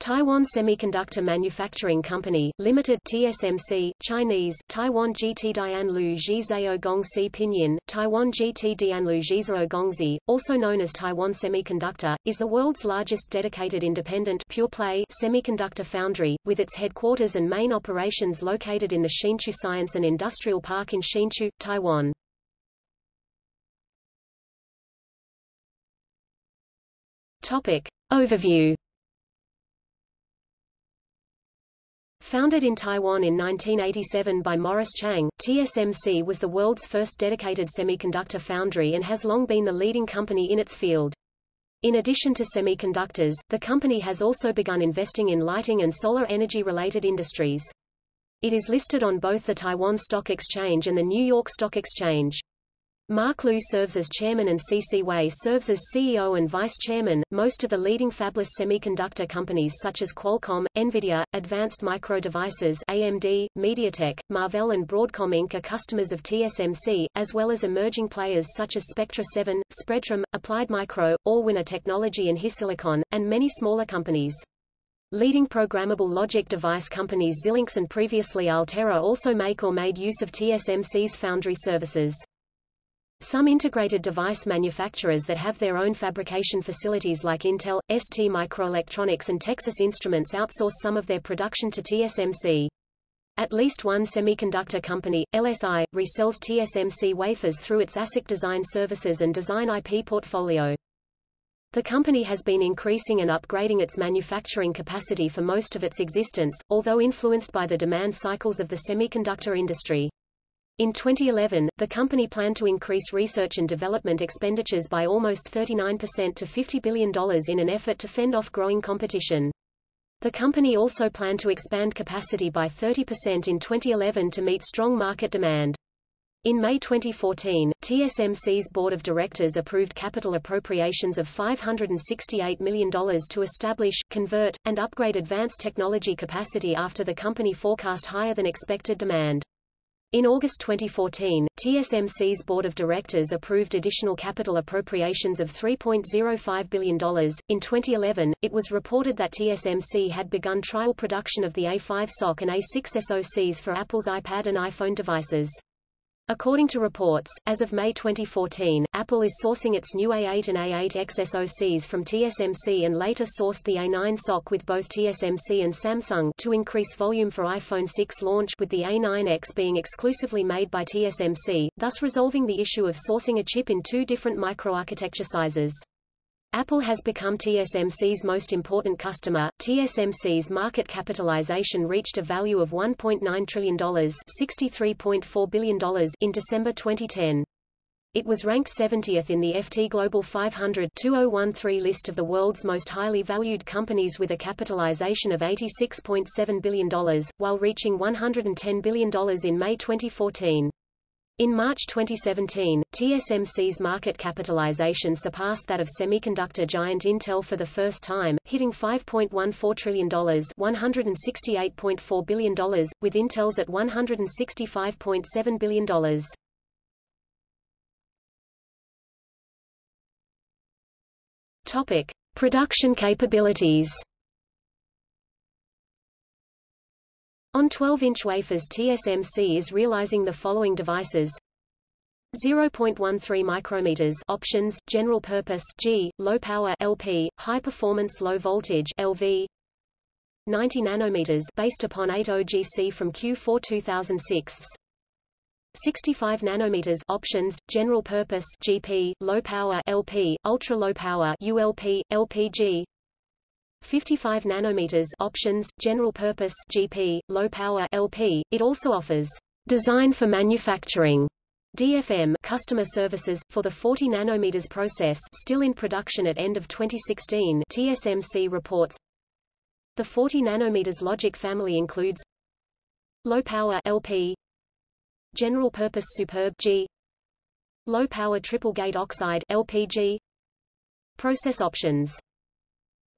Taiwan Semiconductor Manufacturing Company, Limited TSMC, Chinese, Taiwan GT Dianlu Zhizao Gongxi Pinyin, Taiwan GT Dianlu Zhizao Gongxi, also known as Taiwan Semiconductor, is the world's largest dedicated independent pure-play semiconductor foundry, with its headquarters and main operations located in the Hsinchu Science and Industrial Park in Hsinchu, Taiwan. Topic. Overview Founded in Taiwan in 1987 by Morris Chang, TSMC was the world's first dedicated semiconductor foundry and has long been the leading company in its field. In addition to semiconductors, the company has also begun investing in lighting and solar energy-related industries. It is listed on both the Taiwan Stock Exchange and the New York Stock Exchange. Mark Liu serves as chairman and C.C. Wei serves as CEO and vice chairman. Most of the leading fabless semiconductor companies such as Qualcomm, Nvidia, Advanced Micro Devices AMD, MediaTek, Marvell and Broadcom Inc. are customers of TSMC, as well as emerging players such as Spectra 7, Spreadtrum, Applied Micro, Allwinner Technology and HiSilicon, and many smaller companies. Leading programmable logic device companies Xilinx and previously Altera also make or made use of TSMC's foundry services. Some integrated device manufacturers that have their own fabrication facilities like Intel, ST Microelectronics and Texas Instruments outsource some of their production to TSMC. At least one semiconductor company, LSI, resells TSMC wafers through its ASIC design services and design IP portfolio. The company has been increasing and upgrading its manufacturing capacity for most of its existence, although influenced by the demand cycles of the semiconductor industry. In 2011, the company planned to increase research and development expenditures by almost 39% to $50 billion in an effort to fend off growing competition. The company also planned to expand capacity by 30% in 2011 to meet strong market demand. In May 2014, TSMC's board of directors approved capital appropriations of $568 million to establish, convert, and upgrade advanced technology capacity after the company forecast higher than expected demand. In August 2014, TSMC's board of directors approved additional capital appropriations of $3.05 billion. In 2011, it was reported that TSMC had begun trial production of the A5 SoC and A6 SoCs for Apple's iPad and iPhone devices. According to reports, as of May 2014, Apple is sourcing its new A8 and A8X SoCs from TSMC and later sourced the A9 SoC with both TSMC and Samsung to increase volume for iPhone 6 launch with the A9X being exclusively made by TSMC, thus resolving the issue of sourcing a chip in two different microarchitecture sizes. Apple has become TSMC's most important customer. TSMC's market capitalization reached a value of $1.9 trillion $63.4 billion in December 2010. It was ranked 70th in the FT Global 500 2013 list of the world's most highly valued companies with a capitalization of $86.7 billion, while reaching $110 billion in May 2014. In March 2017, TSMC's market capitalization surpassed that of semiconductor giant Intel for the first time, hitting $5.14 trillion $168.4 billion, with Intel's at $165.7 billion. Topic. Production capabilities On 12-inch wafers TSMC is realizing the following devices. 0.13 micrometers options general purpose G low power LP high performance low voltage LV 90 nanometers based upon 80GC from Q4 2006 65 nanometers options general purpose GP low power LP ultra low power ULP LPG 55 nanometers options, general purpose GP, low power LP. It also offers design for manufacturing DFM customer services for the 40 nanometers process still in production at end of 2016 TSMC reports the 40 nanometers logic family includes low power LP general purpose superb G low power triple gate oxide LPG process options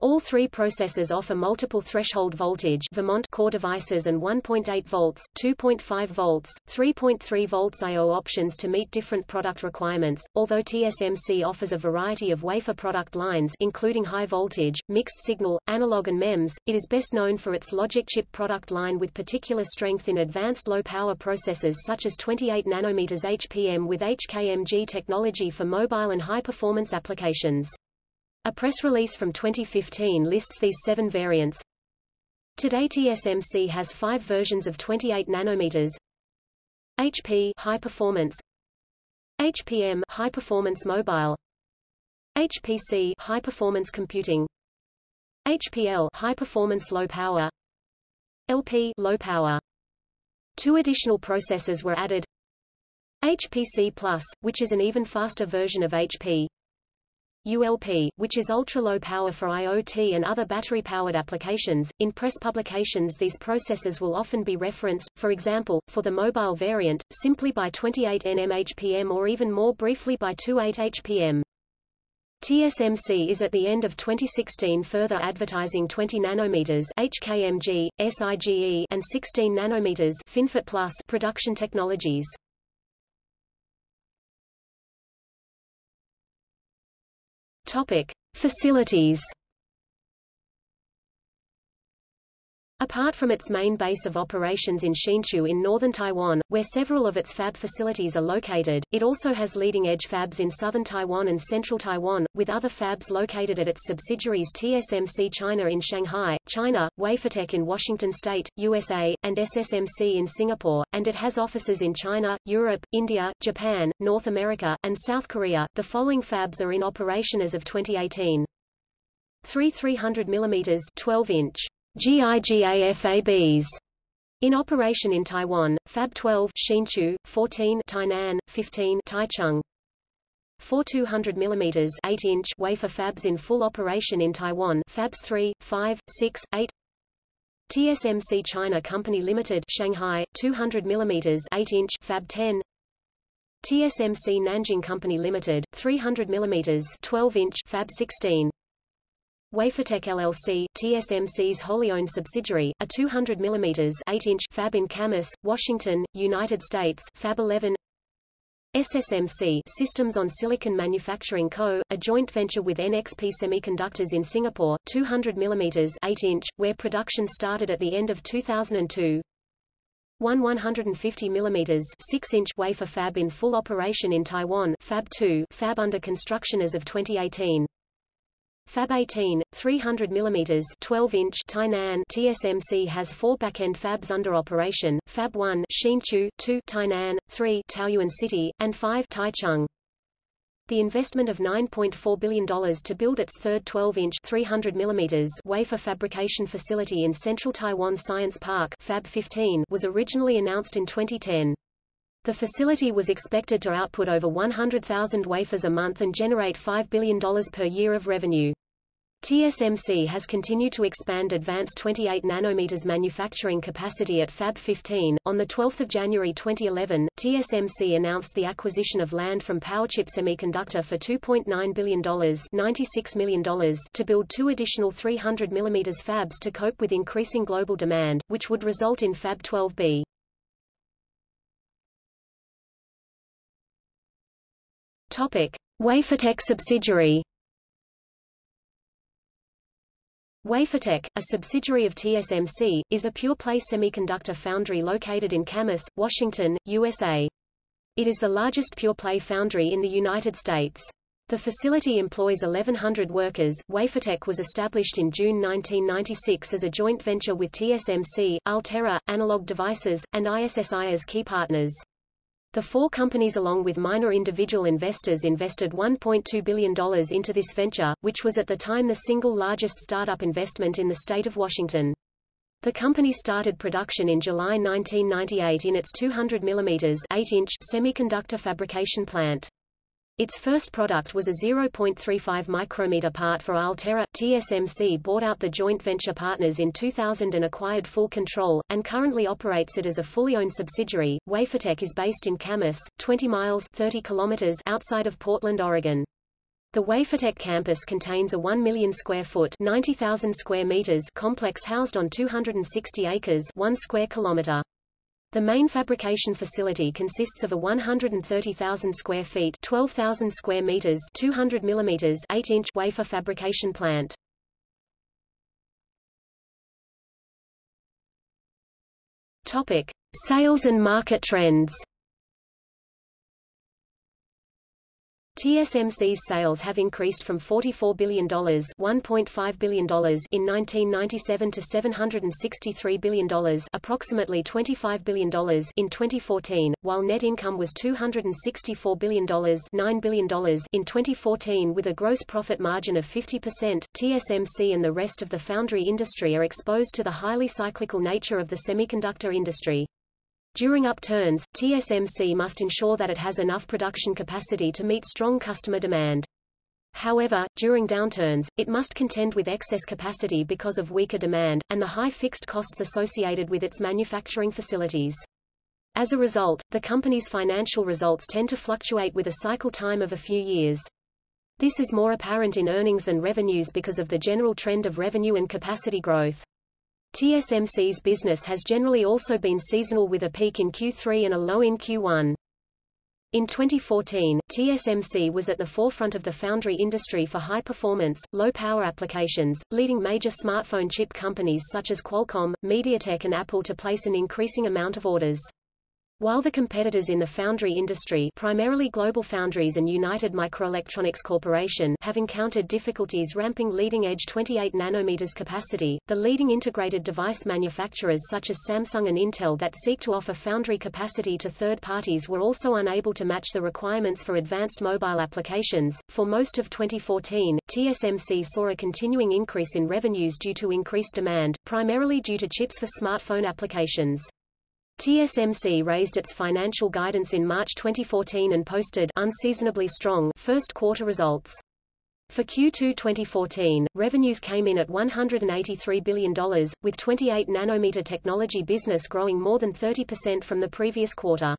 All three processors offer multiple threshold voltage Vermont core devices and 1.8 volts, 2.5 volts, 3.3 volts I.O. options to meet different product requirements. Although TSMC offers a variety of wafer product lines including high voltage, mixed signal, analog and MEMS, it is best known for its logic chip product line with particular strength in advanced low-power processors such as 28 nanometers HPM with HKMG technology for mobile and high-performance applications. A press release from 2015 lists these seven variants. Today TSMC has five versions of 28 nanometers. HP high performance, HPM high performance mobile, HPC high performance computing, HPL high performance low power, LP low power. Two additional processors were added. HPC Plus, which is an even faster version of HP, ULP, which is ultra-low power for IoT and other battery-powered applications. In press publications these processors will often be referenced, for example, for the mobile variant, simply by 28 nmHPM or even more briefly by 28 HPM. TSMC is at the end of 2016 further advertising 20 nanometers HKMG, SIGE and 16 nanometers FinFET Plus production technologies. Topic: Facilities. Apart from its main base of operations in Hsinchu in northern Taiwan, where several of its fab facilities are located, it also has leading-edge fabs in southern Taiwan and central Taiwan, with other fabs located at its subsidiaries TSMC China in Shanghai, China, Wafertech in Washington State, USA, and SSMC in Singapore, and it has offices in China, Europe, India, Japan, North America, and South Korea. The following fabs are in operation as of 2018. 3 300 mm 12 inch GIGAFABs in operation in Taiwan, Fab 12 Hsinchu, 14 Tainan, 15 Taichung. 4 200 mm 8-inch wafer fabs in full operation in Taiwan Fabs 3, 5, 6, 8 TSMC China Company Limited Shanghai 200 mm 8-inch Fab 10 TSMC Nanjing Company Limited 300 mm 12-inch Fab 16 Wafertech LLC, TSMC's wholly owned subsidiary, a 200 mm 8-inch fab in Camas, Washington, United States, Fab 11. SSMC Systems on Silicon Manufacturing Co., a joint venture with NXP Semiconductors in Singapore, 200 mm 8-inch, where production started at the end of 2002. One 150 mm 6-inch wafer fab in full operation in Taiwan, Fab 2, fab under construction as of 2018. Fab 18, 300 mm 12-inch Tainan TSMC has four back-end fabs under operation, Fab 1 Hsinchu, 2 Tainan, 3 Taoyuan City, and 5 Taichung. The investment of $9.4 billion to build its third 12-inch 300 mm wafer fabrication facility in central Taiwan Science Park Fab 15 was originally announced in 2010. The facility was expected to output over 100,000 wafers a month and generate $5 billion per year of revenue. TSMC has continued to expand advanced 28 nanometers manufacturing capacity at Fab 15. On the 12th of January 2011, TSMC announced the acquisition of land from Powerchip Semiconductor for $2.9 billion, $96 million to build two additional 300 mm fabs to cope with increasing global demand, which would result in Fab 12B. Topic: Wafertech subsidiary Wafertech, a subsidiary of TSMC, is a pure-play semiconductor foundry located in Camas, Washington, USA. It is the largest pure-play foundry in the United States. The facility employs 1,100 workers. Wafertech was established in June 1996 as a joint venture with TSMC, Altera, Analog Devices, and ISSI as key partners. The four companies along with minor individual investors invested $1.2 billion into this venture, which was at the time the single largest startup investment in the state of Washington. The company started production in July 1998 in its 200 mm 8-inch semiconductor fabrication plant. Its first product was a 0.35 micrometer part for Altera. TSMC bought out the joint venture partners in 2000 and acquired full control, and currently operates it as a fully owned subsidiary. Wafertech is based in Camas, 20 miles 30 kilometers outside of Portland, Oregon. The Wafertech campus contains a 1 million square foot 90,000 square meters complex housed on 260 acres 1 square kilometer. The main fabrication facility consists of a 130,000 square feet 12,000 square meters 200 millimeters 8-inch wafer fabrication plant. Topic: Sales and market trends. TSMC's sales have increased from $44 billion $1.5 billion in 1997 to $763 billion approximately $25 billion in 2014, while net income was $264 billion $9 billion in 2014 with a gross profit margin of 50%. TSMC and the rest of the foundry industry are exposed to the highly cyclical nature of the semiconductor industry. During upturns, TSMC must ensure that it has enough production capacity to meet strong customer demand. However, during downturns, it must contend with excess capacity because of weaker demand, and the high fixed costs associated with its manufacturing facilities. As a result, the company's financial results tend to fluctuate with a cycle time of a few years. This is more apparent in earnings than revenues because of the general trend of revenue and capacity growth. TSMC's business has generally also been seasonal with a peak in Q3 and a low in Q1. In 2014, TSMC was at the forefront of the foundry industry for high-performance, low-power applications, leading major smartphone chip companies such as Qualcomm, MediaTek and Apple to place an increasing amount of orders. While the competitors in the foundry industry primarily GlobalFoundries and United Microelectronics Corporation have encountered difficulties ramping leading-edge 28 nanometers capacity, the leading integrated device manufacturers such as Samsung and Intel that seek to offer foundry capacity to third parties were also unable to match the requirements for advanced mobile applications. For most of 2014, TSMC saw a continuing increase in revenues due to increased demand, primarily due to chips for smartphone applications. TSMC raised its financial guidance in March 2014 and posted unseasonably strong first quarter results. For Q2 2014, revenues came in at $183 billion, with 28 nanometer technology business growing more than 30% from the previous quarter.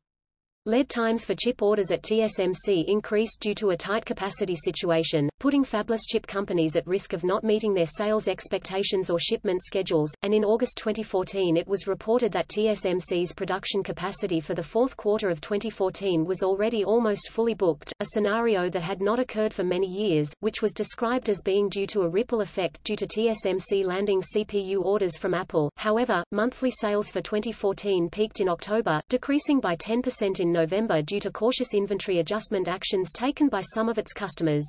Lead times for chip orders at TSMC increased due to a tight capacity situation, putting fabless chip companies at risk of not meeting their sales expectations or shipment schedules, and in August 2014 it was reported that TSMC's production capacity for the fourth quarter of 2014 was already almost fully booked, a scenario that had not occurred for many years, which was described as being due to a ripple effect due to TSMC landing CPU orders from Apple. However, monthly sales for 2014 peaked in October, decreasing by 10% November due to cautious inventory adjustment actions taken by some of its customers.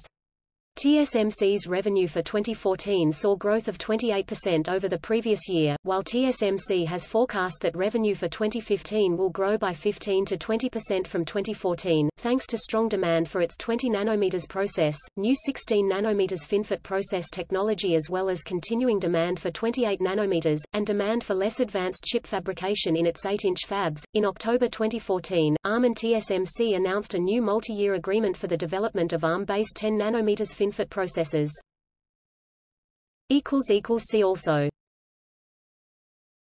TSMC's revenue for 2014 saw growth of 28% over the previous year, while TSMC has forecast that revenue for 2015 will grow by 15 to 20% from 2014, thanks to strong demand for its 20 nanometers process, new 16 nanometers FinFET process technology as well as continuing demand for 28 nanometers, and demand for less advanced chip fabrication in its 8-inch fabs. In October 2014, ARM and TSMC announced a new multi-year agreement for the development of ARM-based 10 nanometers FinFET processors. See also